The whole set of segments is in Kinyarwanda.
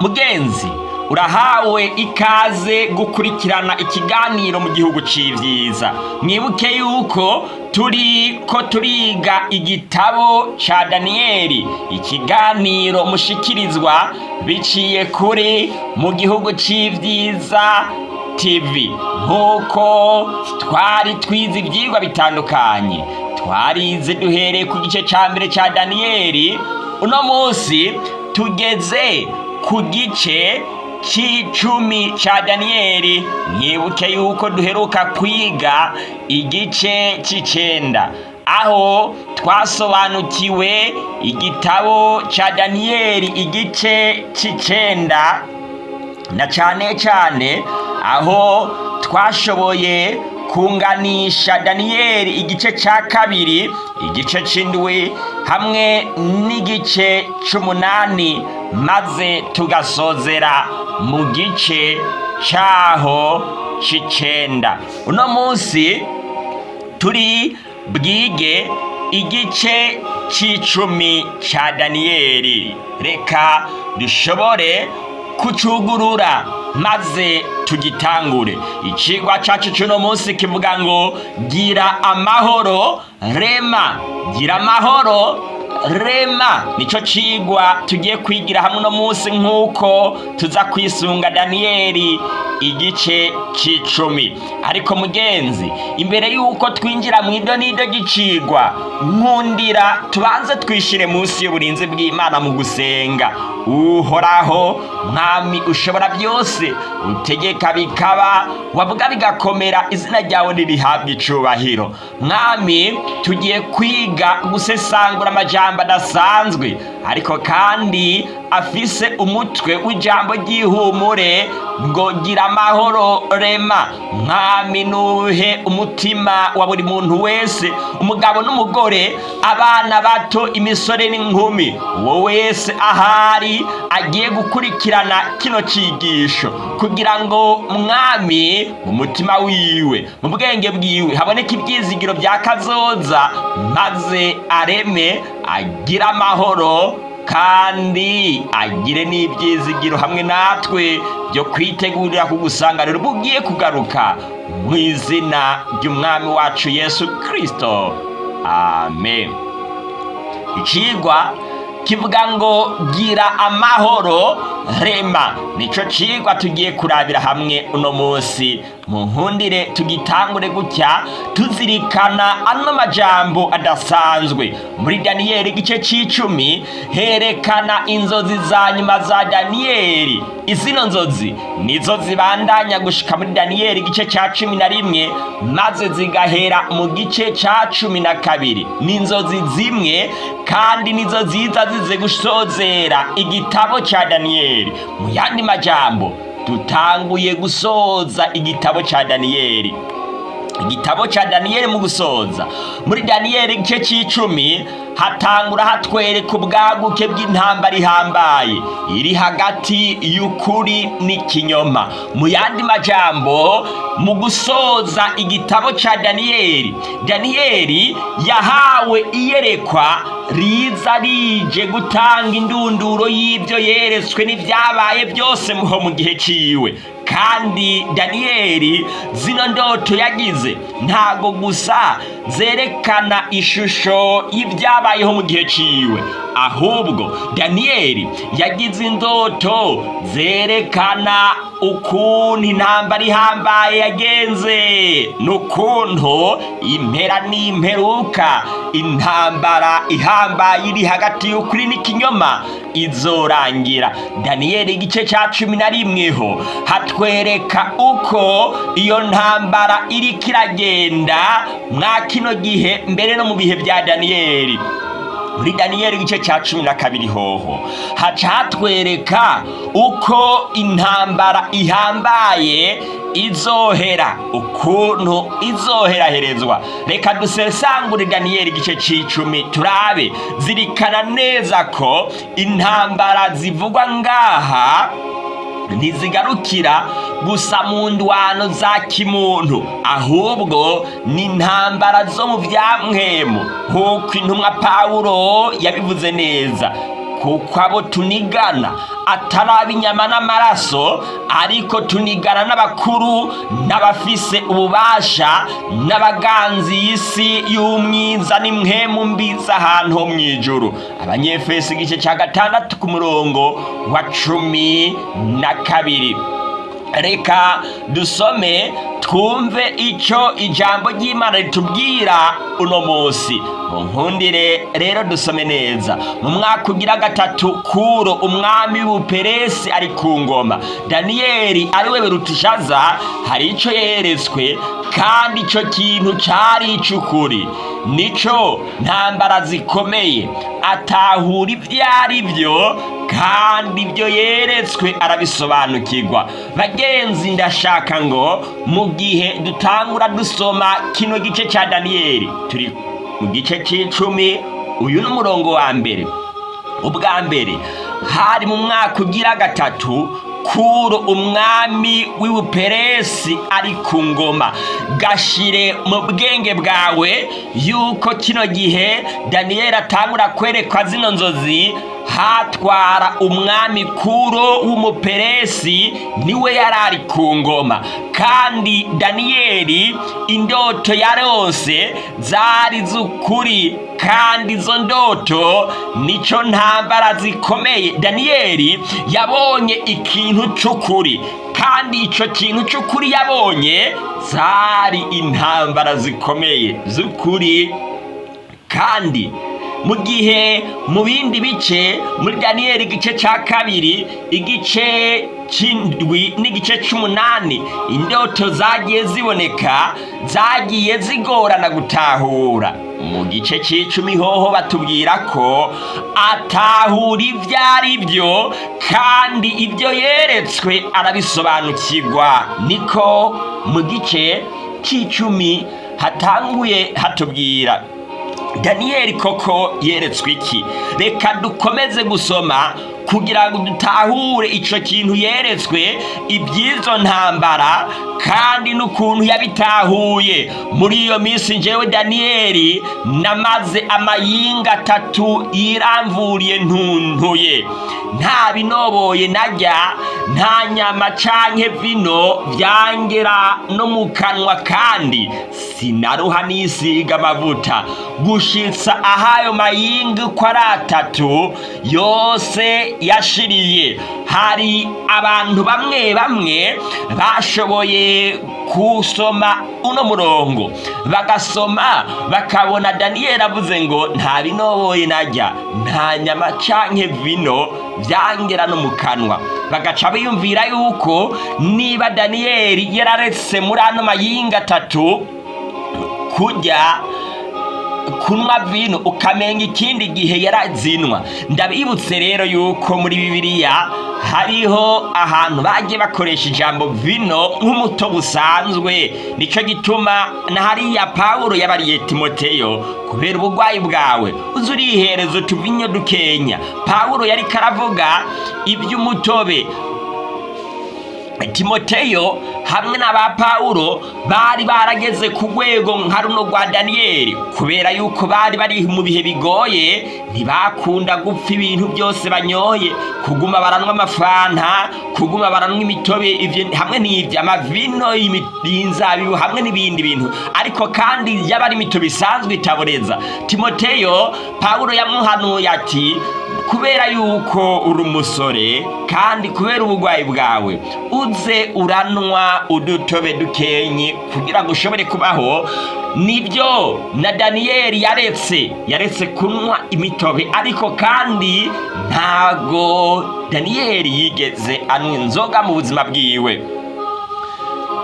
mugenzi urahawe ikaze gukurikirana ikiganiro mu gihugu c'ivyiza. Mwibuke yuko turi ko turiga igitabo ca daniyeli ikiganiro mushikirizwa biciye kuri mu gihugu c'ivyiza tv nk'uko twari twize ivyigwa bitandukanye. Twarize duhereye ku gice ca mbere ca daniyeli uno munsi tugeze ku gice c'icumi ca daniyeli. Mwibuke yuko duheruka kwiga igice c'icenda. Aho twasobanukiwe igitabo ca daniyeli igice c'icenda. Na cane cane aho twashoboye kunganisha daniyeli igice ca kabiri igice c'indwi hamwe n'igice c'umunani maze tugasozera mu gice caho c'icenda. Uno munsi turi bwige igice c'icumi ca daniyeli reka dushobore kucugurura maze tugitangure. Icigwa cacu c'uno munsi kivuga ngo gira amahoro rema. Gira amahoro rema nico cigwa tugiye kwigira hamwe uno munsi nk'uko tuza kwisunga daniyeli igice c'icumi. Ariko mugenzi imbere y'uko twinjira mu idonido ry'icigwa nkundira tubanze twishire munsi y'uburinzi bw'imana mu gusenga. Uhoraho mwami ushobora byose utegeka bikaba wavuga bigakomera izina ryawe ntirihabwe icubahiro mwami tugiye kwiga gusesangura amajambo adasanzwe ariko kandi afise umutwe w'ijambo ry'ihumure ngo gira amahoro rema mwami nuhe umutima wa buri muntu wese. Umugabo n'umugore abana bato imisore n'inkumi uwo wese ahari agiye gukurikirana kino cigisho kugira ngo mwami mu mutima wiwe mu bwenge bwiwe haboneke ibyizigiro bya kazoza maze areme agire amahoro kandi agire n'ibyizigiro hamwe natwe byo kwitegurira kugusanganira ubwo ugiye kugaruka mu izina ry'umwami wacu yesu kirisito amen. Icigwa kivuga ngo gira amahoro rema. Nico cigwa tugiye kurabira hamwe uno munsi. Mu nkundire tugitangure gutya tuzirikana ano majambo adasanzwe. Muri daniyeli igice c'icumi herekana inzozi za nyuma za daniyeli izino nzozi nizo zibandanya gushika muri daniyeli igice ca cumi na rimwe maze zigahera mu gice ca cumi na kabiri. Ni inzozi zimwe kandi nizo ziza zize gusozera igitabo ca daniyeli mu yandi majambo dutanguye gusoza igitabo ca daniyeli. Igitabo ca daniyeli mu gusoza. Muri daniyeli igice c'icumi hatangura hatwereka ubwaguke bw'intambara ihambaye. Iri hagati y'ukuri n'ikinyoma. Mu yandi majambo mu gusoza igitabo ca daniyeli daniyeli yahawe iyerekwa riza rije gutanga indunduro y'ibyo yeretswe n'ibyabaye byose mu gihe ciwe. Kandi daniyeli zino ndoto yagize. Ntago gusa zerekana ishusho y'ibyabayeho mu gihe ciwe ahubwo daniyeli yagize indoto zerekana ukuntu intambara ihambaye yagenze. N'ukuntu impera n'imperuka intambara ihambaye iri hagati y'ukuri n'ikinyoma izorangira. Daniyeli igice ca cumi na rimwe ho hatwereka uko iyo ntambara iriko iragenda mwa kino gihe mbere no mu bihe bya daniyeli muri daniyeli igice cya cumi na kabiri hoho. Haca hatwereka uko intambara ihambaye izohera. Ukuntu izoheraherezwa reka dusesangure daniyeli igice c'icumi turabe. Zirikana neza ko intambara zivugwa ngaha ntizigarukira gusa mu ndwano za kimuntu. Ahubwo ni intambara zo mu byamwemu nk'uko intumwa pawulo yabivuze neza. Kuko abo tunigana. Atari inyama n'amaraso ariko tunigana n'abakuru n'abafise ububasha n'abaganzi y'isi y'umwiza n'imwemu mbi z'ahantu ho mu ijuru abanyefesi igice cya gatandatu ku murongo wa cumi na kabiri. Reka dusome twumve icyo ijambo ry'imana ritubwira uno munsi. Mu nkundire rero dusome neza. Mu mwaka ugira gatatu kuro umwami w'ubuperesi ari ku ngoma. Daniyeli ari we berutishaza hari icyo yeretswe kandi icyo kintu cyari icy'ukuri. Nicyo ntambara zikomeye. Atahura ibyo ari byo kandi ibyo yeretswe arabisobanukirwa. Bagenzi ndashaka ngo mu gihe dutangura dusoma kino gice cya daniyeli turi mu gice cy'icumi uyu ni umurongo wa mbere. Ubwa mbere hari mu mwaka ugira gatatu kuro umwami w'ubuperesi ari ku ngoma. Gashire mu bwenge bwawe yuko kino gihe daniyeli atangura kwerekwa zino nzozi hatwara umwami kuro w'umuperesi ni we yari ari ku ngoma. Kandi daniyeli indoto yarose zari z'ukuri kandi izo ndoto ni cyo ntambara zikomeye. Daniyeli yabonye ikintu cy'ukuri kandi icyo kintu cy'ukuri yabonye zari intambara zikomeye z'ukuri. Kandi mu gihe mu bindi bice muri daniyeli igice cya kabiri igice cy'indwi n'igice cy'umunani indoto zagiye ziboneka zagiye zigorana gutahura. Mu gice cy'icumi hoho batubwira ko atahura ibyo ari byo kandi ibyo yeretswe arabisobanukirwa. Niko mu gice cy'icumi hatanguye hatubwira. Daniyeli koko yeretswe iki? Reka dukomeze gusoma kugira ngo dutahure icyo kintu yeretswe iby'izo ntambara kandi n'ukuntu yabitahuye. Muri iyo minsi njyewe daniyeli namaze amayinga atatu yiramvuriye ntuntuye. Nta binoboye najya nta nyama canke vino byangera no mu kanwa kandi sinaruha nisiga amavuta. Gushitsa ahayo mayinga uko ari atatu yose yashiriye. Hari abantu bamwe bamwe bashoboye kusoma uno murongo. Bagasoma bakabona daniyeli avuze ngo nta binoboye najya nta nyama canke vino byangera no mu kanwa. Bagaca biyumvira yuko niba daniyeli yararetse muri ano mayinga atatu kurya kunywa vino ukamenya ikindi gihe yarazinwa ndabibutse rero yuko muri bibiliya hariho ahantu bagiye bakoresha ijambo vino nk'umutobe usanzwe ni cyo gituma na hariya pawulo yabariye timoteyo kubera uburwayi bwawe uzi urihereza utuvinyo dukenya pawulo yari karavuga iby'umutobe timoteyo hamwe na ba pawulo bari barageze ku rwego nka runo rwa daniyeli kubera yuko bari bari mu bihe bigoye ntibakunda gupfa ibintu byose banyoye. Kuguma baranywa amafanta kuguma baranywa imitobe hamwe n'ivyo amavino y'inzabibu hamwe n'ibindi bintu. Ariko kandi yaba ari imitobe isanzwe itaboreza. Timoteyo pawulo yamuhanuye ati kubera yuko uri umusore kandi kubera uburwayi bwawe uze uranwa udutobe dukenye kugira ngo ushobore kubaho ni byo na daniyeli yaretse yaretse kunywa imitobe. Ariko kandi ntago daniyeli yigeze anywa inzoga mu buzima bwiwe.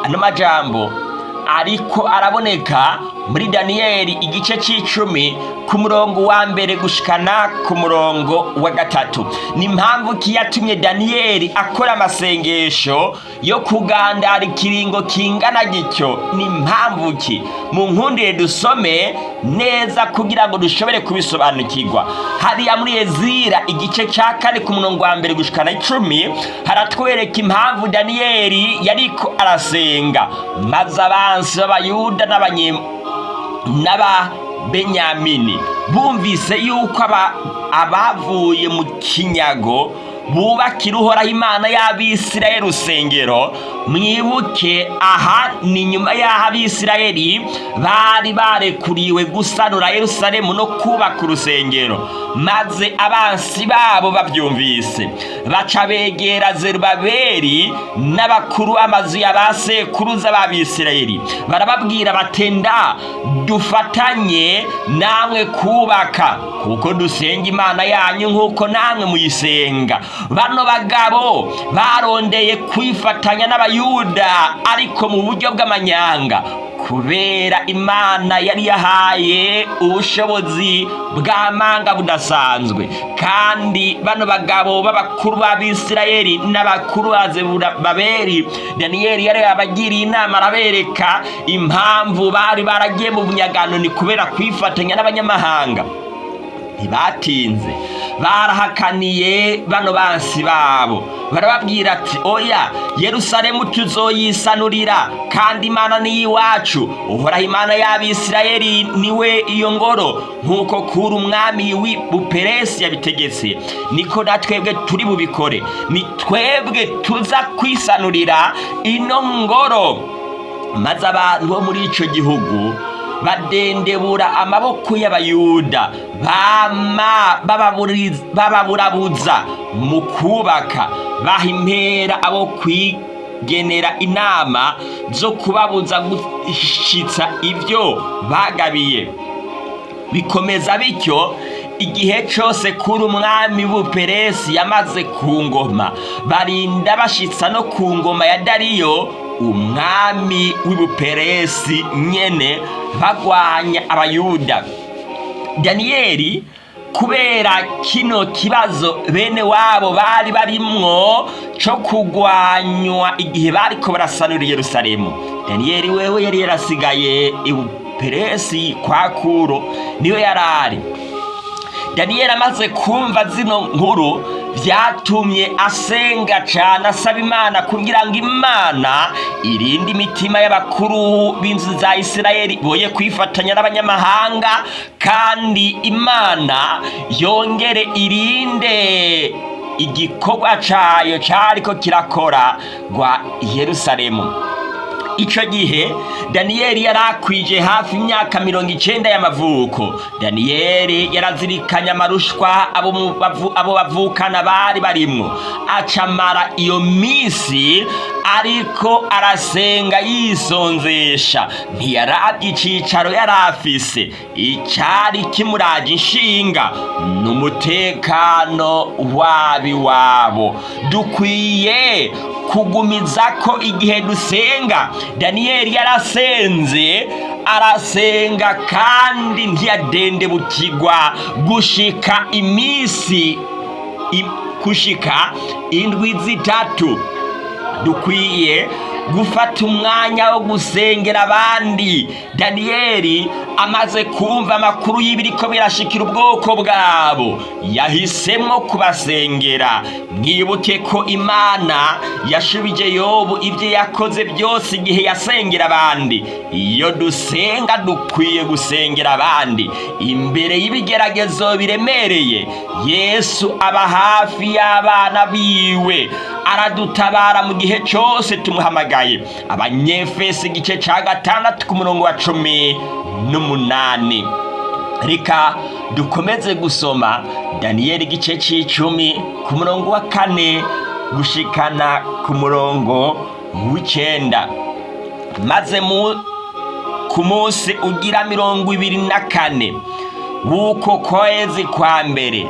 Ano majambo ariko araboneka muri daniyeli igice cy'icumi ku murongo wa mbere gushikana ku murongo wa gatatu. Ni impamvu ki yatumye daniyeli akora amasengesho yo kugandara ikiringo kingana gityo. Ni impamvu ki? Mu nkundire dusome neza kugira ngo dushobore kubisobanukirwa. Hariya muri ezira igice cya kane ku murongo wa mbere gushikana icumi haratwereka impamvu daniyeli yariko arasenga. Maze abansi b'abayuda n'abanye n'aba benyamini. Bumvise yuko aba- abavuye mu kinyago bubakira uhoraho imana y'abisirayeli urusengero. Mwibuke aha ni nyuma y'aho abisirayeli bari barekuriwe gusanura yerusalemu no kubaka urusengero. Maze abansi babo babyumvise. Baca begera zerubabeli n'abakuru b'amazu ya ba sekuruza b'abisirayeli. Barababwira batenda dufatanye namwe kubaka kuko dusenga imana yanyu nk'uko namwe muyisenga. Bano bagabo barondeye kwifatanya n'abayuda ariko mu buryo bw'amanyanga. Kubera imana yari yahaye ubushobozi bw'amanga budasanzwe. Kandi bano bagabo b'abakuru b'abisirayeli n'abakuru ba zerubabeli daniyeli yari yabagiriye inama arabereka impamvu bari baragiye mu bunyagano ni kubera kwifatanya n'abanyamahanga. Ntibatinze. Barahakaniye bano bansi babo. Barababwira ati oya yerusalemu tuzoyisanurira kandi imana ni iwacu. Uhoraho imana y'abisirayeli ni we iyo ngoro. Nk'uko kuri umwami w'ubuperesi yabitegetse. Niko na twebwe turi bubikore. Ni twebwe tuza kwisanurira ino ngoro. Maze abantu bo muri icyo gihugu badendebura amaboko y'abayuda. Bababurabuza mu kubaka baha impera abo kwigenera inama zo kubabuza gushyitsa ibyo bagabiye bikomeza bityo igihe cyose kuri umwami w'ubuperesi yamaze ku ngoma barinda bashyitsa no ku ngoma ya dariyo umwami w'ubuperesi nyene bagwanya abayuda. Daniyeli kubera kino kibazo bene wabo bari barimwo cyo kugwanywa igihe bariko barasanura yerusalemu. Daniyeli wewe yari yarasigaye ibuperesi kwa kuro niyo yari ari daniyeli amaze kumva zino nkuru byatumye asenga cyane asaba imana kugira ngo imana irinde imitima y'abakuru b'inzu za isirayeli boye kwifatanya n'abanyamahanga kandi imana yongere irinde igikorwa cyayo cyariko kirakora rwa yerusalemu. Icyo gihe daniyeli yari akwije hafi imyaka mirongo icyenda y'amavuko. Daniyeli yarazirikanye amarushwa abo bavukana bari barimwo. Acamara iyo minsi ariko arasenga yisonzesha. Ntiyarabye icyicaro yari afise. Icyari kimuraje inshinga. Ni umutekano wabo. Dukwiye kugumiza ko igihe dusenga. Daniyeli yarasenze arasenga kandi ntiyadendebukirwa gushika iminsi gushika indwi zitatu. Dukwiye gufata umwanya wo gusengera abandi. Daniyeli amaze kumva amakuru y'ibiriko birashikira ubwoko bwabo. Yahisemo kubasengera. Mwibuke ko imana yashubije yobu ibyo yakoze byose igihe yasengera abandi. Iyo dusenga dukwiye gusengera abandi. Imbere y'ibigeragezo biremereye yesu aba hafi y'abana biwe. Aradutabara mu gihe cyose tumuhamagaye abanyefesi igice cya gatandatu ku murongo wa cumi n'umunani. Reka dukomeze gusoma daniyeli igice cy'icumi ku murongo wa kane gushikana ku murongo w'icyenda maze ku munsi ugira mirongo ibiri na kane. W'uko kwezi kwa mbere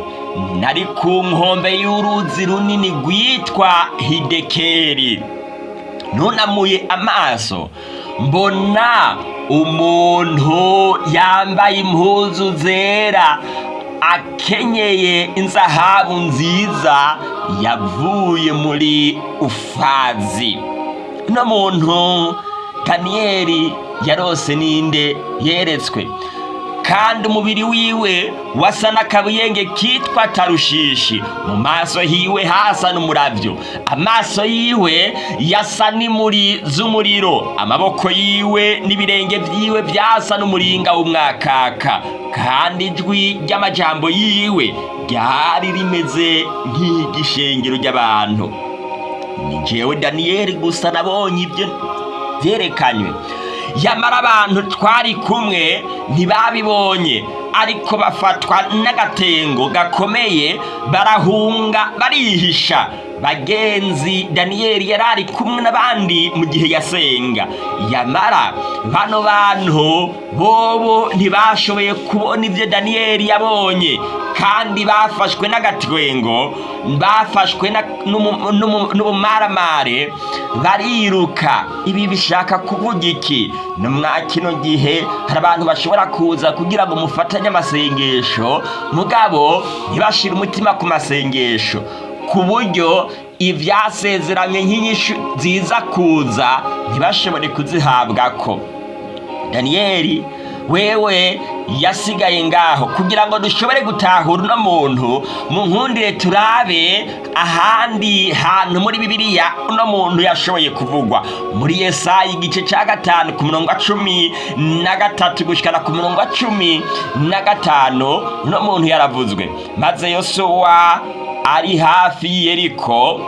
nari ku nkombe y'uruzi runini rwitwa hidekeri nunamuye amaso mbona umuntu yambaye impuzu zera akenyeye inzahabu nziza yavuye muri ufazi. Uno muntu daniyeli yarose ninde yeretswe? Kandi umubiri wiwe wasa n'akabuyenge kitwa tarushishi. Mu maso hiwe hasa n'umuravyo amaso yiwe yasa n'imuri z'umuriro. Amaboko yiwe n'ibirenge vyiwe vyasa n'umuringa w'umwakaka. Kandi ijwi ry'amajambo yiwe ryari rimeze nk'igishengero ry'abantu. Ni jewe daniyeli gusa nabonye ibyo byerekanywe yamara abantu twari kumwe ntibabibonye ariko bafatwa n'agatengo gakomeye barahunga barihisha. Bagenzi daniyeli yari ari kumwe n'abandi mu gihe yasenga. Yamara bano bantu bobo ntibashoboye kubona ibyo daniyeli yabonye kandi bafashwe n'agatwengo bafashwe n'ubumaramare bariruka. Ibi bishaka kuvuga iki? No mwa kino gihe hari abantu bashobora kuza kugira ngo mufatanye amasengesho. Mugabo ntibashire umutima ku masengesho. Ku buryo ibyasezeranye nk'inyishu ziza kuza ntibashobore kuzihabwako. Daniyeli wewe yasigaye ngaho. Kugira ngo dushobore gutahura uno muntu mu nkundire turabe ahandi hantu muri bibiliya uno muntu yashoboye kuvugwa. Muri yesayi igice cya gatanu ku murongo wa cumi na gatatu gushyikana ku murongo wa cumi na gatanu uno muntu yaravuzwe. Maze yosuwa ari hafi y'iyeriko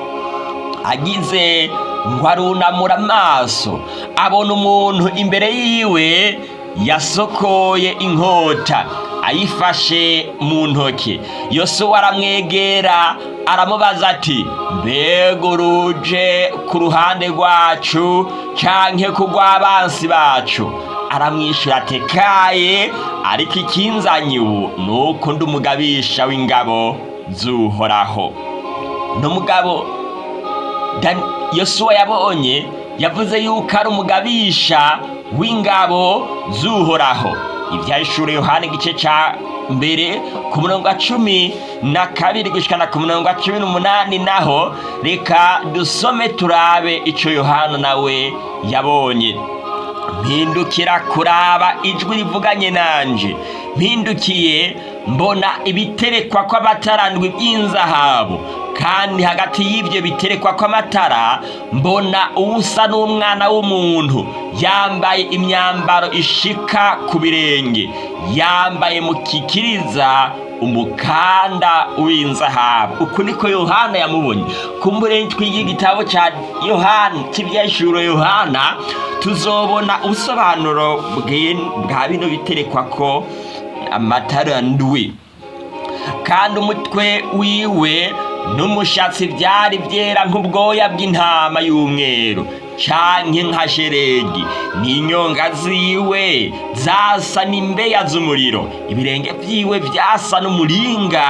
agize ngo arunamura amaso abona umuntu imbere yiwe yasokoye inkota ayifashe mu ntoki. Yosuwa aramwegera aramubaza ati mbega uruje ku ruhande rwacu canke ku rw'abansi bacu? Aramwishyura ati kaye ariko ikinzanye ubu ni uko ndi umugabisha w'ingabo z'uhoraho. N'umugabo Dan- yosuwa yabonye yavuze yuko ari umugabisha w'ingabo z'uhoraho. Ibyahishura yohana igice cya mbere ku murongo wa cumi na kabiri gushikana ku murongo wa cumi n'umunani naho reka dusome turabe ico yohana nawe yabonye. Mpindukira kuraba ijwi rivuganye nanje. Mpindukiye mbona ibiterekwa kw'amatarandwi by'inzahabu kandi hagati y'ibyo biterekwa kw'amatara mbona uwusa n'umwana w'umuntu. Yambaye imyambaro ishika ku birenge. Yambaye mu kikiriza umukanda w'inzahabu. Uku niko yohana yamubonye. Kumbure twiga igitabo cya yohana cy'ibyashuro yohana tuzobona ubusobanuro bwa bino biterekwa ko amatara ndwi. Kandi umutwe wiwe n'umushatsi byari byera nk'ubwoya bw'intama y'umweru canke nka sheregi. N'inyonga ziwe zasa n'imbeya z'umuriro. Ibirenge vyiwe vyasa n'umuringa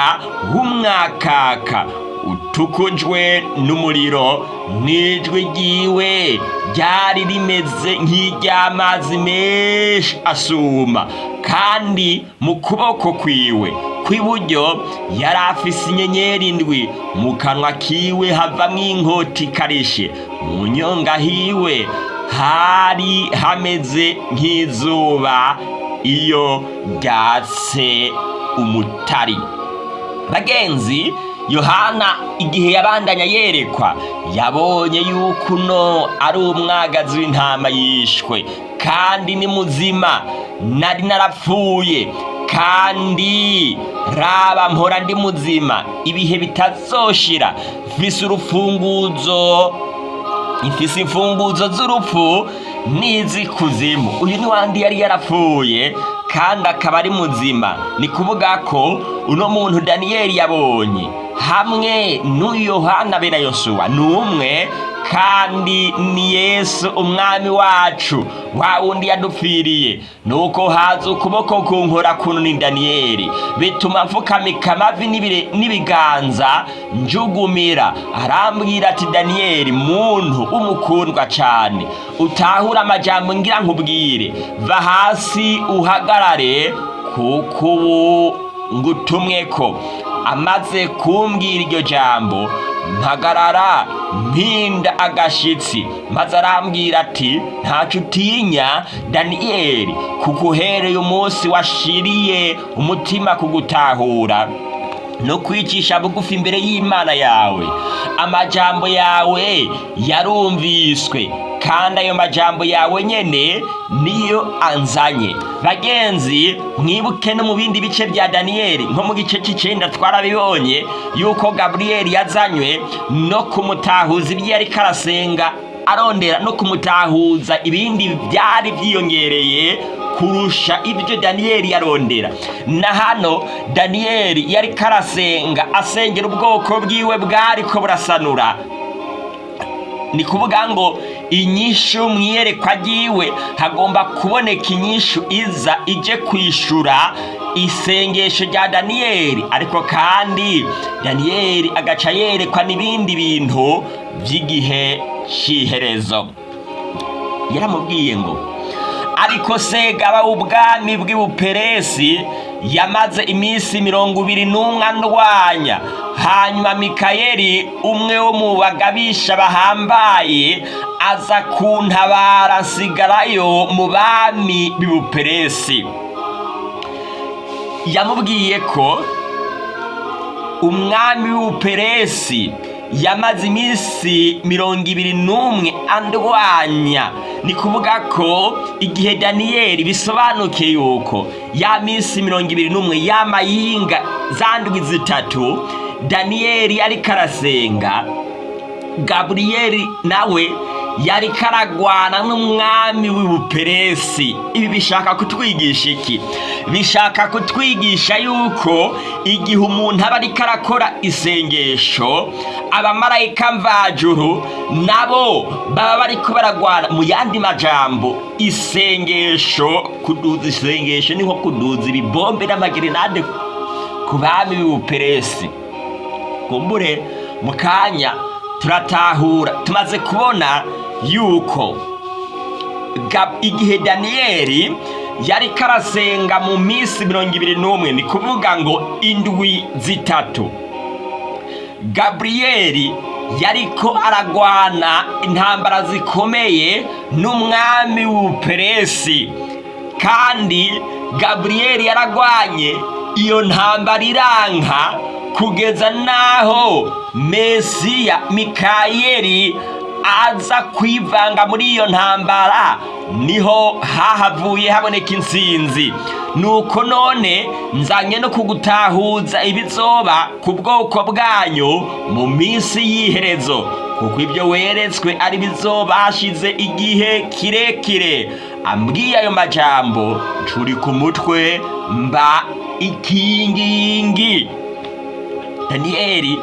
w'umwakaka. Utukujwe n'umuriro n'ijwi ryiwe ryari rimeze nk'iry'amazi menshi asuma kandi mu kuboko kwiwe. Kw'iburyo yari afise inyenyeri indwi mu kanwa kiwe havamwo inkota ikarishe. Mu nyonga hiwe hari hameze nk'izuba. Iyo ryatse umutari. Bagenzi yohana igihe yabandanya yerekwa yabonye yuko uno ari umwagazi w'intama yishwe. Kandi ni muzima. Nari narapfuye. Kandi raba mpora ndi muzima ibihe bitazoshira. Mfise urufunguzo ifise imfunguzo z'urupfu n'iz'ikuzimu uyu ni wandi yari yarapfuye kandi akaba ari muzima. Ni kuvuga ko uno muntu daniyeli yabonye. Hamwe n'uyu yohana be na yosuwa ni umwe kandi ni yesu umwami wacu wa wundi yadupfiriye. Nuko haza ukuboko kunkora kuno ni daniyeli bituma mfukamika amavi n'ibiganza njugumira. Arambwira ati daniyeli muntu umukundwa cane utahure amajambo ngira nkubwire. Va hasi uhagarare kuko ubu ngutumwe ko amaze kumbwira iryo jambo mpagarara mpinda agashitsi. Maze arambwira ati ntacyo utinya daniyeli kuko uhereye umunsi washiriye umutima kugutahura. No kwicisha bugufi imbere y'imana yawe. Amajambo yawe yarumviswe kandi ayo majambo yawe nyene niyo anzanye. Bagenzi mwibuke no mu bindi bice bya daniyeli nko mu gice cy'icenda twarabibonye yuko gaburiyeli yazanywe no kumutahuza ibyo yari karasenga arondera no kumutahuza ibindi byari byiyongereye kurusha ibyo daniyeli yarondera. Na hano daniyeli yari karasenga asengera ubwoko bwiwe bwariko burasanura. Ni kuvuga ngo inyishu mu iyerekwa ryiwe hagomba kuboneka inyishu iza ije kwishura isengesho rya daniyeli ariko kandi daniyeli agaca yerekwa n'ibindi bintu by'igihe cy'iherezo yaramubwiye ngo ariko segaba w'ubwami bw'ibuperesi yamaze iminsi mirongo ibiri n'umwe andwanya. Hanyuma mikayeli umwe wo mu bagabisha bahambaye aza kuntabara nsigarayo mu bami b'ibuperesi. Yamubwiye ko umwami w'ubuperesi yamaze iminsi mirongo ibiri n'umwe andwanya. Ni kuvuga ko igihe daniyeli bisobanuke yuko ya minsi mirongo ibiri n'umwe y'amayinga zandwi zitatu daniyeli yari karasenga gaburiyeli nawe yari karagwana n'umwami w'ubuperesi. Ibi bishaka kutwigisha iki? Bishaka kutwigisha yuko igihe umuntu aba ariko arakora isengesho abamarayika mvajuru nabo baba bariko baragwana mu yandi majambo. Isengesho kuduza isengesho ni nko kuduza ibibombe n'amagerenade ku bami b'ubuperesi. Kumbure mu kanya turatahura tumaze kubona yuko. Igihe daniyeli yari karasenga mu minsi mirongo ibiri n'umwe ni kuvuga ngo indwi zitatu. Gaburiyeli yariko aragwana intambara zikomeye n'umwami w'ubuperesi kandi gaburiyeli yaragwanye iyo ntambara iranka kugeza n'aho mesiya mikayeli aza kwivanga muri iyo ntambara ni ho hahavuye haboneka intsinzi nuko none nzanye no kugutahuza ibizoba ku bwoko bwanyu mu minsi y'iherezo kuko ibyo weretswe ari bizoba hashize igihe kirekire. Ambwiye ayo majambo ncuri ku mutwe mba ikingingi. Daniyeli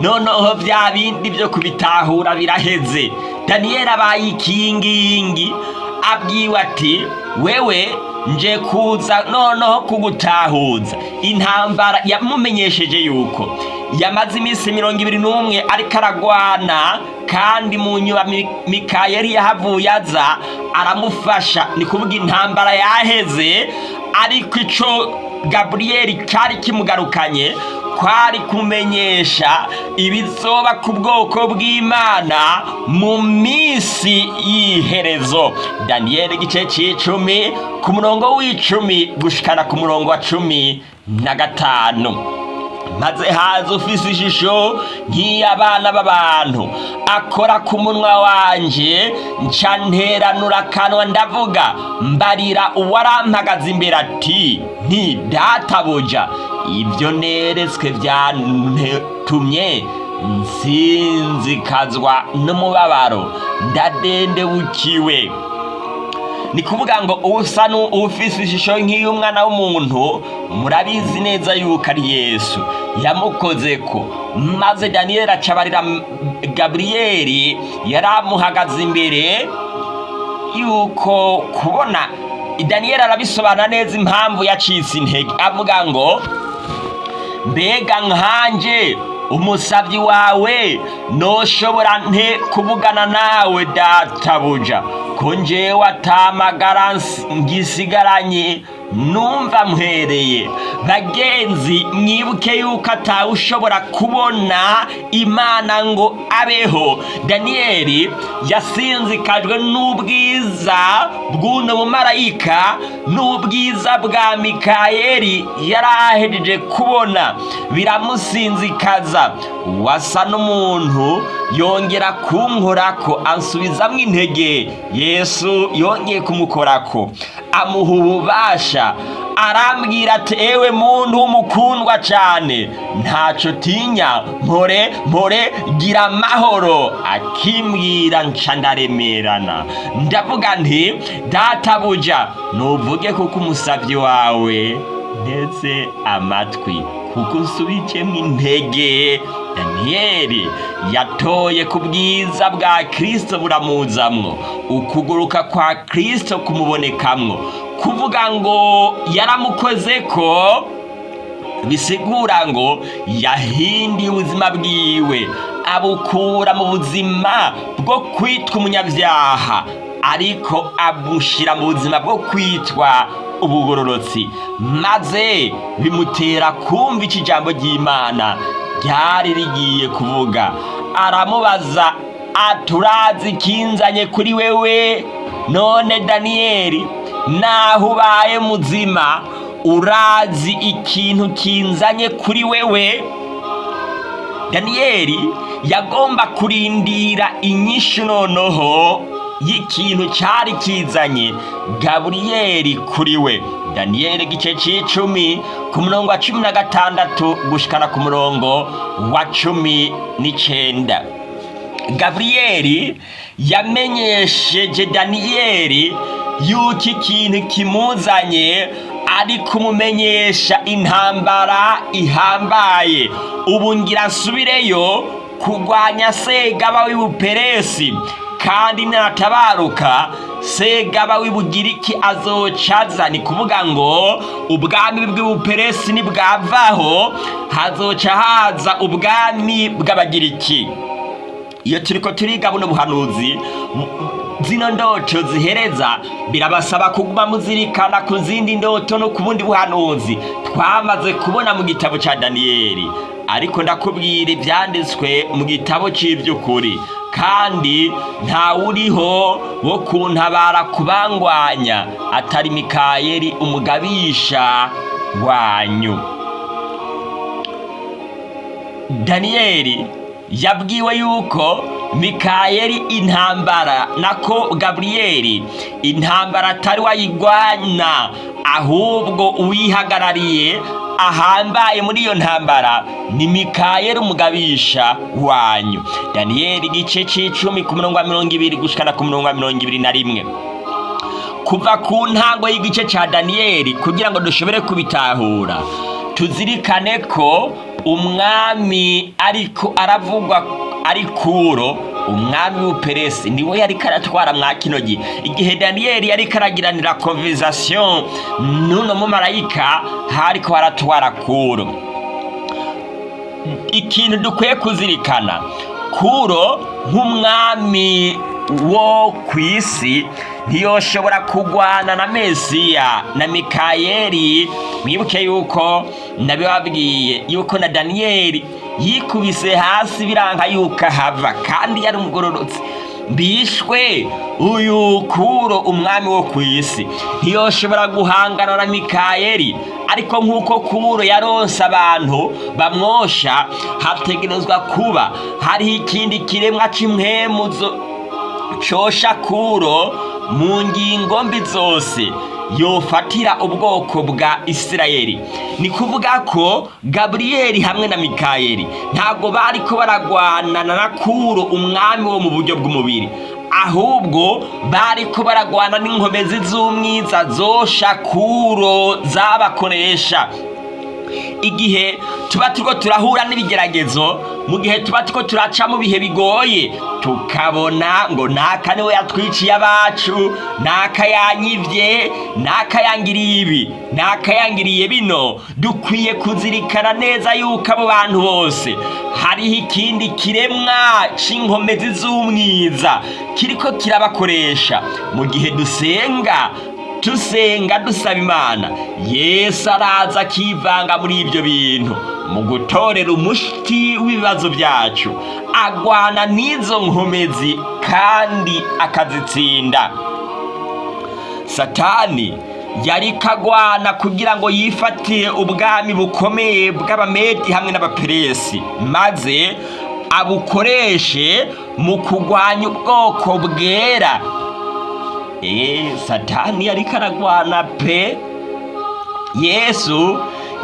noneho bya bindi byo kubitahura biraheze. Daniyeli abaye ikingingi abwiwe ati wewe nje kuza noneho kugutahuza. Intambara yamumenyesheje yuko. Yamaze iminsi mirongo ibiri n'umwe ariko aragwana kandi mu nyuma mikayeli yahavuye aza aramufasha. Ni kuvuga intambara yaheze ariko icyo gaburiyeli cyari kimugarukanye. Kwari kumenyesha ibizoba ku bwoko bw'imana mu minsi y'iherezo. Daniyeli igice cy'icumi ku murongo w'icumi gushikana ku murongo wa cumi na gatanu. Maze haza ufise ishusho nk'iy'abana b'abantu. Akora ku munwa wanje nca nteranura akanwa ndavuga mbarira uwarampagaze imbere ati nti databuja ibyo neretswe byatumye nsinzikazwa n'umubabaro ndadendebukiwe. Ni kuvuga ngo usa n'ufise ishusho nk'iy'umwana w'umuntu murabizi neza yuko ari yesu. Yamukoze ko maze daniyeli acabarira gaburiyeli yari amuhagaze imbere yuko kubona daniyeli arabisobanura neza impamvu yacitse intege. Avuga ngo mbega nkanje umusabyi wawe noshobora nte kuvugana nawe databuja? Ko njyewe atamagara ngisigaranye numva mwereye bagenzi mwibuke yuko atawe ushobora kubona imana ngo abeho. Daniyeli yasinzikajwe n'ubwiza bw'uno mumarayika n'ubwiza bwa mikayeli yari ahejeje kubona. Biramusinzikaza. Wasa n'umuntu yongera kunkorako ansubizamo intege. Yesu yongeye kumukorako. Amuha ububasha. Arambwira ati ewe muntu w'umukundwa cyane ntacyo tinya. Mpore mpore gira amahoro. Akimbwira nca ndaremerana. Ndavuga nti databuja nuvuge kuko umusabyi wawe. Ndetse amatwi. Kuko usubikemo intege. Daniyeli yatoye ku bwiza bwa kirisito buramuzamwo. Ukuguruka kwa kirisito kumubonekamwo. Kuvuga ngo yaramukoze ko bisigura ngo yahindiye ubuzima bwiwe. Abukura mu buzima bwo kwitwa umunyabyaha. Ariko abushyira mu buzima bwo kwitwa ubugororotsi. Maze bimutera kumva iki jambo ry'imana. Ryari rigiye kuvuga. Aramubaza aturazi kinzanye kuri wewe? None daniyeli naho ubaye muzima urazi ikintu kinzanye kuri wewe? Daniyeli yagomba kurindira inyishu noneho y'ikintu cyari kizanye gaburiyeli kuri we. Daniyeli igice cy'icumi ku murongo wa cumi na gatandatu gushikana ku murongo wa cumi n'icyenda gaburiyeli yamenyesheje daniyeli yuko ikintu kimuzanye ari kumumenyesha intambara ihambaye. Ubu ngira nsubireyo kurwanya segaba w'ibuperesi kandi natabaruka segaba w'ibugiriki azocaza. Ni kuvuga ngo ubwami bw'ubuperesi nibwavaho hazoca haza ubwami bw'abagiriki. Iyo turiko turiga buno buhanuzi zino ndoto zihereza birabasaba kuguma muzirikana ku zindi ndoto no ku bundi buhanuzi. Twamaze kubona mu gitabo cya daniyeli. Ariko ndakubwira ibyanditswe mu gitabo cy'iby'ukuri kandi ntawuriho wo kuntabara kubangwanya. Atari mikayeli umugabisha wanyu. Daniyeli yabwiwe yuko mikayeli intambara nako gaburiyeli intambara atari wayigwana ahubwo uwihagarariye ahambaye muri iyo ntambara ni mikayeli umugabisha wanyu. Daniyeli igice cy'icumi ku murongo wa mirongo ibiri gushikana ku murongo wa mirongo ibiri na rimwe. Kuva ku ntango y'igice cya daniyeli kugira ngo dushobore kubitahura tuzirikane ko umwami ariko aravugwa ari kuro umwami w'uperesi ni we yari karatwara mwa kino gihe igihe daniyeli yari karagiranira konverizasiyo n'uno mumarayika hariko haratwara kuro. Ikintu dukwiye kuzirikana kuro nk'umwami wo ku isi ntiyoshobora kugwana na mesiya na mikayeli. Mwibuke yuko nabibabwiye yuko na daniyeli yikubise hasi biranka yuko ahava kandi yari umugororotsi mbishwe uyu kuro umwami wo ku isi. Ntiyoshobora guhangana na mikayeli ariko nk'uko kuro yaronse abantu bamwosha hategerezwa kuba hariho ikindi kiremwa cy'impemuzo cosha kuro mu ngingo mbi zose yofatira ubwoko bwa isirayeli. Ni kuvuga ko gaburiyeli hamwe na mikayeli ntabwo bari ko baragwanana na kuro umwami wo mu buryo bw'umubiri. Ahubwo bari ko baragwana n'inkomezi z'umwiza zosha kuro zabakoresha. Igihe tuba turiko turahura n'ibigeragezo mu gihe tuba turiko turaca mu bihe bigoye tukabona ngo naka ni we yatwiciye abacu naka yanyivye naka yangiriye ibi naka yangiriye bino. Dukwiye kuzirikana neza yuko abo bantu bose hariho ikindi kiremwa c'inkomezi z'umwiza kiriko kirabakoresha. Mu gihe dusenga tusenga dusaba imana. Yesu araza akivanga muri ibyo bintu mu gutorera umuti w'ibibazo byacu. Agwana n'izo nkomezi kandi akazitsinda. Satani yari kagwana kugira ngo yifatire ubwami bukomeye bw'abamedi hamwe n'abaperesi maze abukoreshe mu kurwanya ubwoko bwera satani yari karagwana pe. Yesu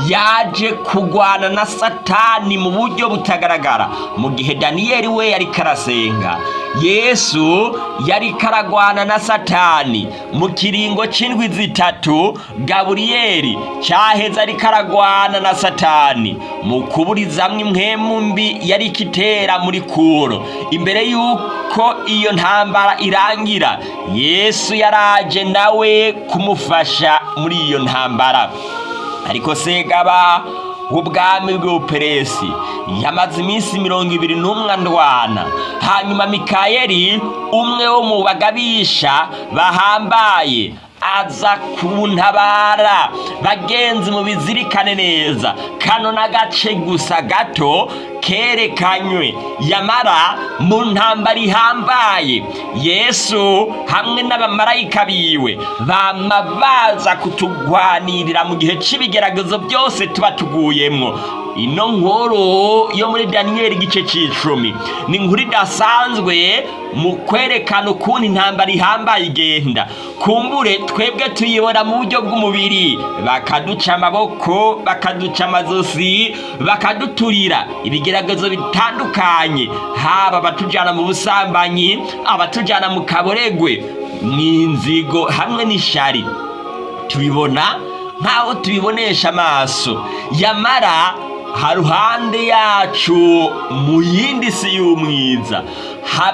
yaje kugwana na satani mu buryo butagaragara. Mu gihe daniyeli we yari karasenga yesu yari karagwana na satani. Mu kiringo c'indwi zitatu gaburiyeli caheze ari karagwana na satani. Mu kuburizamwo impwemu mbi yari kitera muri kuro. Imbere yuko iyo ntambara irangira yesu yaraje nawe kumufasha muri iyo ntambara. Ariko segaba w'ubwami bw'ubuperesi yamaze iminsi mirongo ibiri ndwana hanyuma mikayeli umwe wo mu bagabisha bahambaye. Aza kuntabara bagenzi mu bizirikane neza. Kano n'agace gusa gato kerekanywe. Yamara mu ntambara ihambaye. Yesu hamwe n'abamarayika biwe bama baza kutugwanirira mu gihe c'ibigeragezo byose tuba tuguyemwo. Ino nkuru yo muri daniyeli igice c'icumi. Ni inkuru idasanzwe mu kwerekana ukuntu intambara ihambaye igenda. Kumbure twebwe tuyibona mu buryo bw'umubiri. Bakaduca amaboko bakaduca amazosi bakaduturira ibigeragezo bitandukanye. Haba abatujyana mu busambanyi abatujyana mu kaboregwe n'inzigo hamwe n'ishari. Tubibona nk'aho tubibonesha amaso. Yamara haruhande yacu mu yindi si y'umwiza.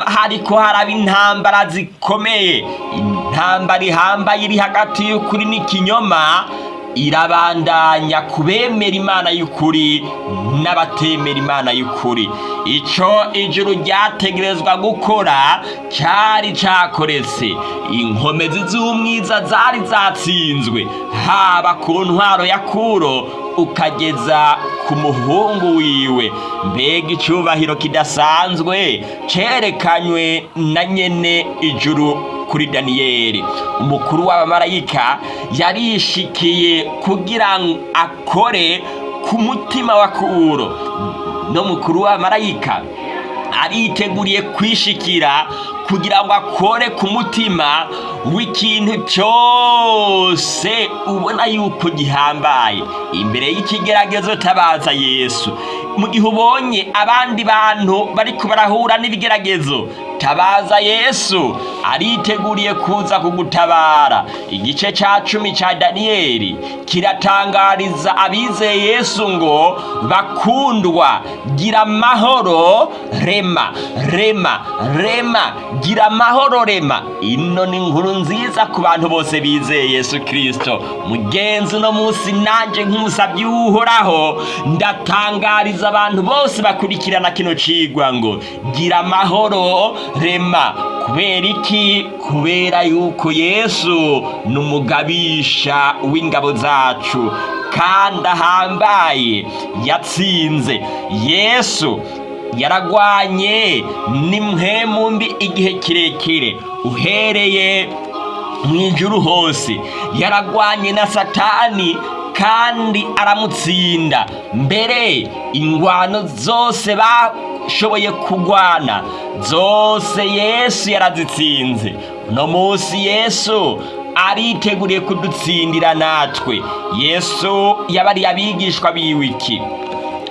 Hariko haraba intambara zikomeye. Intambara ihambaye iri hagati y'ukuri n'ikinyoma irabandanya kubemera imana y'ukuri n'abatemera imana y'ukuri. Ico ijuru ryategerezwa gukora cyari cakoretse. Inkomezi z'umwiza zari zatsinzwe haba ku ntwaro ya kuro ukageza ku muhungu wiwe. Mbega icyubahiro kidasanzwe. Cerekanywe na nyene ijuru kuri daniyeli. Umukuru w'abamarayika yarishikiye kugira ngo akore ku mutima wa kuro no mukuru w'abamarayika ariteguriye kwishikira kugira ngo akore ku mutima w'ikintu cyose ubona yuko gihambaye. Imbere y'ikigeragezo tabaza yesu mu gihe ubonye abandi bantu bariko barahura n'ibigeragezo tabaza yesu. Ariteguriye kuza kugutabara. Igice ca cumi ca daniyeli kiratangariza abizeye yesu ngo bakundwa gira amahoro rema rema rema gira amahoro rema. Ino ni inkuru nziza ku bantu bose bizeye yesu kirisito mugenzi uno munsi nanjye nk'umusabyi w'uhoraho ndatangariza abantu bose bakurikirana kino cigwa ngo gira amahoro rema. Kubera iki? Kubera yuko yesu ni umugabisha w'ingabo zacu. Kandi ahambaye yatsinze. Yesu yaragwanye n'imwemu mbi igihe kirekire. Uhereye mu ijuru hose. Yaragwanye na satani kandi aramutsinda. Mbere ingwano zose bashoboye kugwana. Zose yesu yarazitsinze uno munsi yesu ariteguriye kudutsindira natwe. Yesu yabariye abigishwa biwe iki?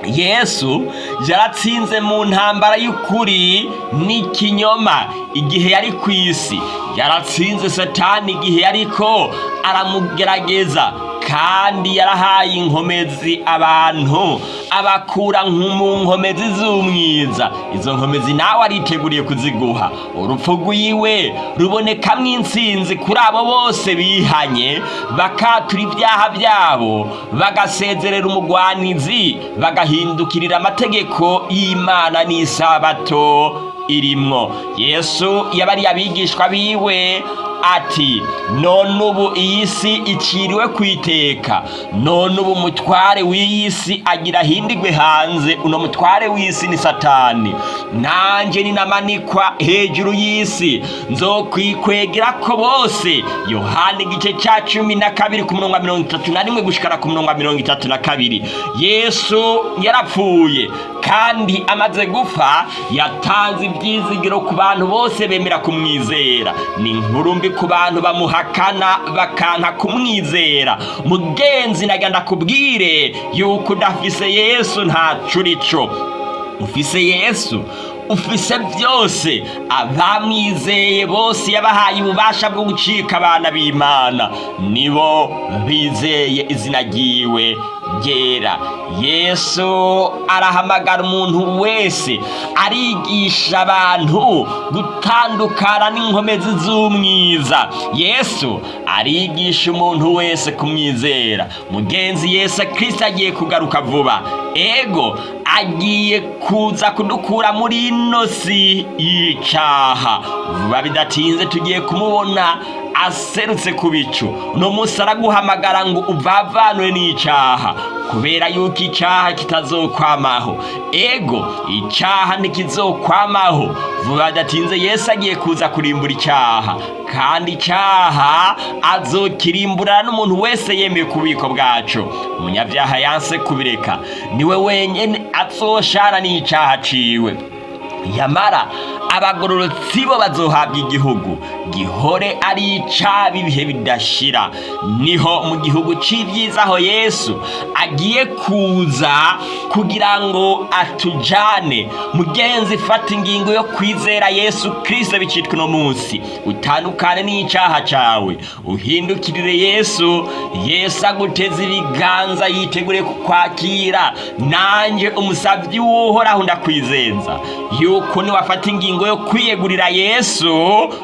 Yesu yaratsinze mu ntambara y'ukuri n'ikinyoma. Igihe yari ku isi. Yaratsinze satani igihe yariko aramugerageza kandi yarahaye inkomezi abantu. Abakura mu nkomezi z'umwiza. Izo nkomezi nawe ariteguriye kuziguha. Urupfu rwiwe rubonekamwo intsinzi kuri abo bose bihanye bakatura ibyaha byabo bagasezerera umugwanizi bagahindukirira amategeko y'imana n'isabato. Irimwo yesu yabariye abigishwa biwe ati none ubu iyi si iciriwe ku iteka none ubu umutware w'iyi si agira ahindigwe hanze. Uno mutware w'isi ni satani. Nanjye ninamanikwa hejuru y'isi. Nzokwikwegera ko bose. Yohani igice cya cumi na kabiri ku murongo wa mirongo itatu na rimwe gushikara ku murongo wa mirongo itatu na kabiri. Yesu yarapfuye kandi amaze gupfa yatanze ibyizigiro ku bantu bose bemera kumwizera. Ni inkuru mbi ku bantu bamuhakana bakanka kumwizera. Mugenzi naga ndakubwire yuko udafise yesu ntaco urico ufise yesu? Ufise byose. Abamwizeye bose yabahaye ububasha bwo gucika abana b'imana. Nibo bizeye izina ryiwe. Ryera yesu arahamagara umuntu wese arigisha abantu gutandukana n'inkomezi z'umwiza. Yesu arigisha umuntu wese kumwizera. Mugenzi yesu kirisita agiye kugaruka vuba. Ego agiye kuza kudukura muri ino si y'icaha vuba bidatinze tugiye kumubona. Aserutse ku bicu. Uno munsi araguhamagara ngo uvavanwe n'icaha kubera yuko icaha kitazokwamaho. Ego icaha ntikizokwamaho. Vuba bidatinze yesu agiye kuza kurimbura icaha kandi icaha azokirimburana n'umuntu wese yemeye ku bubiko bwacu umunyabyaha yanse kubireka. Niwe wenyene azoshana n'icaha ciwe. Yamara abagororotsi bo bazohabwa igihugu. Gihore ari icaba ibihe bidashira. Niho mu gihugu c'ivyiza aho yesu agiye kuza kugira ngo atujane. Mugenzi fata ingingo yo kwizera yesu kristo bicitwa uno munsi. Utandukane n'icaha cawe. Uhindukirire yesu. Yesu aguteza ibiganza yiteguriye kukwakira. Nanje umusavyi w'uhoraho ndakwizenza yuko niwafata ingingo yo kwiyegurira yesu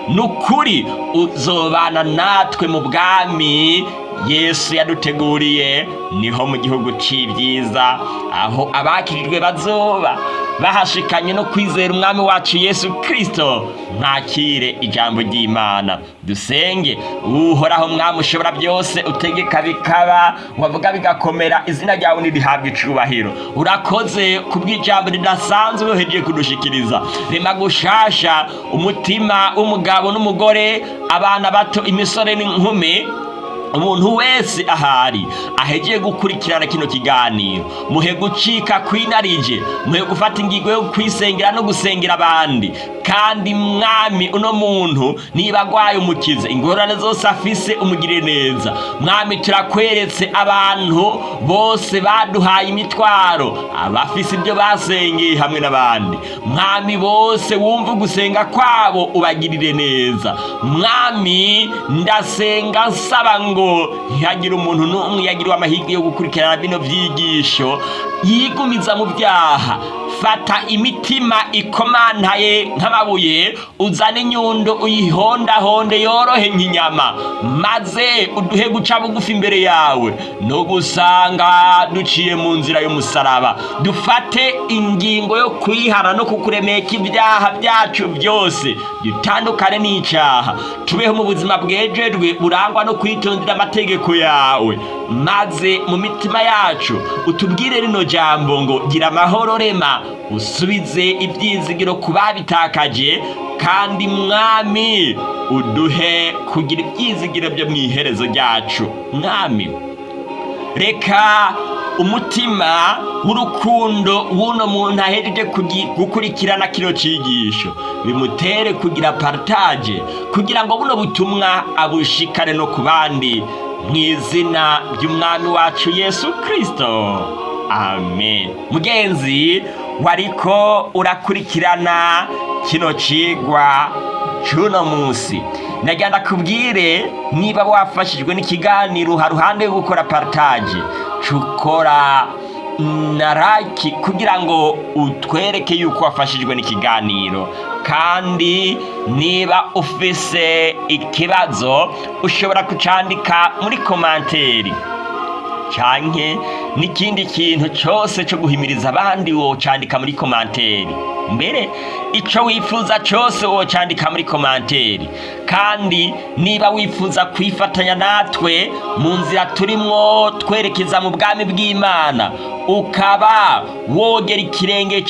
nukuri uzobana natwe mu bwami yesu yaduteguriye ni ho mu gihugu c'ivyiza aho abakirijwe bazoba. Bahashikanye no kwizera umwami wacu yesu kristo. Mwakire ijambo ry'imana. Dusenge uhoraho mwami ushobora byose utegeka bikaba wavuga bigakomera izina ryawe nirihabwa icubahiro. Urakoze kubw'ijambo ridasanzwe uhejeje kudushikiriza. Rema gushasha umutima w'umugabo n'umugore abana bato imisore n'inkumi umuntu wese ahari ahegeye gukurikirana kino kiganiro. Muhe gucika kwinarije muhe gufata ingingo yo kwisengera no gusengera abandi. Kandi mwami uno muntu niba agwaye umukiza ingorane zose afise umugire neza. Mwami turakweretse abantu bose baduhaye imitwaro abafise ibyo basengeye hamwe n'abandi. Mwami bose wumva ugusenga kwabo ubagirire neza. Mwami ndasenga nsaba ngo ntihagire umuntu n'umwe yagiriwe amahirwe yo gukurikirana bino byigisho yigumiza mu byaha. Fata imitima ikomantaye nk'amabuye uzane inyundo uyihondahonde yorohe nk'inyama. Maze uduhe guca bugufi imbere yawe. No gusanga duciye mu nzira y'umusaraba. Dufate ingingo yo kwihana no kukuremeka ibyaha byacu byose. Dutandukane n'icyaha. Tubeho mu buzima bwejejwe burangwa no kwitondera amategeko yawe. Maze mu mitima yacu utubwire rino jambo ngo gira amahoro rema usubize ibyizigiro ku babitakaje kandi mwami uduhe kugira ibyizigiro byo mu iherezo ryacu. Mwami reka umutima w'urukundo w'uno muntu ahejeje gukurikirana kino cyigisho. Bimutere kugira partage kugira ngo buno butumwa abushikane no ku bandi. Mu izina ry'umwami wacu yesu kirisito amen. Mugenzi wariko urakurikirana kino cigwa c'uno munsi. Nagira ndakubwire niba wafashijwe n'ikiganiro haruhande yo gukora partage. Cukora na raki kugira ngo utwereke yuko wafashijwe n'ikiganiro. Kandi niba ufise ikibazo ushobora kucandika muri komanteri. Canke n'ikindi kintu cyose cyo guhimiriza abandi wocandika muri komanteri. Mbere icyo wifuza cyose wocandika muri komanteri. Kandi niba wifuza kwifatanya natwe mu nzira turimo twerekeza mu bwami bw'imana ukaba wogera ikirenge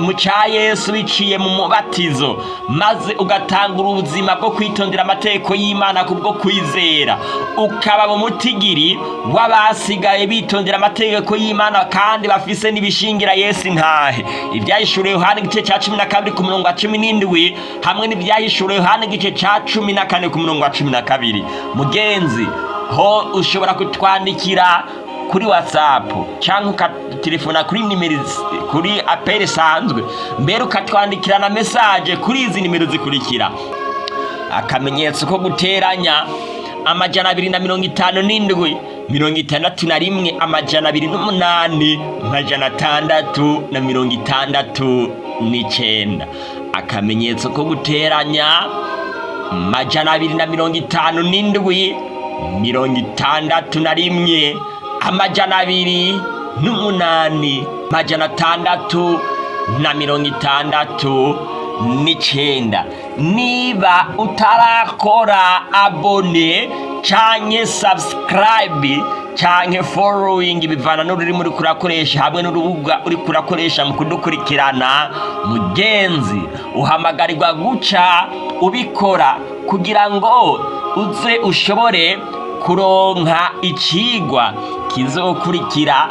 mu cya yesu biciye mu mubatizo maze ugatangura ubuzima bwo kwitondera amategeko y'imana kubwo kwizera. Ukaba mu mutigiri w'abasigaye bitondera amategeko y'imana kandi bafise n'ibishingira yesu intahe. Ibyahishuriwe yohani igice cya cumi na kabiri ku murongo wa cumi n'indwi hamwe n'ibyahishuriwe yohani igice cya cumi na kane ku murongo wa cumi na kabiri. Mugenzi ho ushobora kutwandikira kuri whatsapp cyangwa ukatelefona kuri nimero kuri apeli isanzwe. Mbere ukatwandikira na mesaje kuri izi nimero zikurikira. Akamenyetso ko guteranya amajana abiri na mirongo itanu n'indwi. Mirongo itandatu na rimwe amajana abiri n'umunani amajana atandatu na mirongo itandatu n'icenda akamenyetso ko guteranya majana abiri na mirongo itanu n'indwi mirongo itandatu na rimwe amajana abiri n'umunani majana atandatu na mirongo itandatu n'icenda niba utarakora abone canke subscribe canke following bivana n'ururimi uriko urakoresha hamwe n'urubuga uriko urakoresha mu kudukurikirana mugenzi uhamagarirwa guca ubikora kugira ngo uze ushobore kuronka icigwa kizokurikira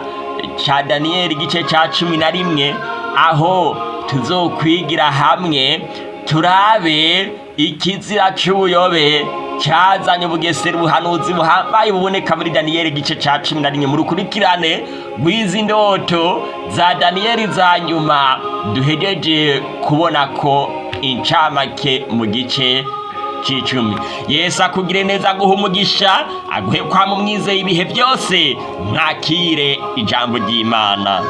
ca daniyeli igice ca cumi na rimwe aho tuzokwigira hamwe turabe ikizira c'ubuyobe cyazanye ubugesera ubuhanuzi buhambaye buboneka muri daniyeli igice ca cumi na rimwe. Mu rukurikirane rw'izi ndoto za daniyeli za nyuma duhejeje kubona ko incamake mu gice c'icumi. Yesu akugire neza aguha umugisha aguhe kwama umwizeye ibihe byose mwakire ijambo ry'imana.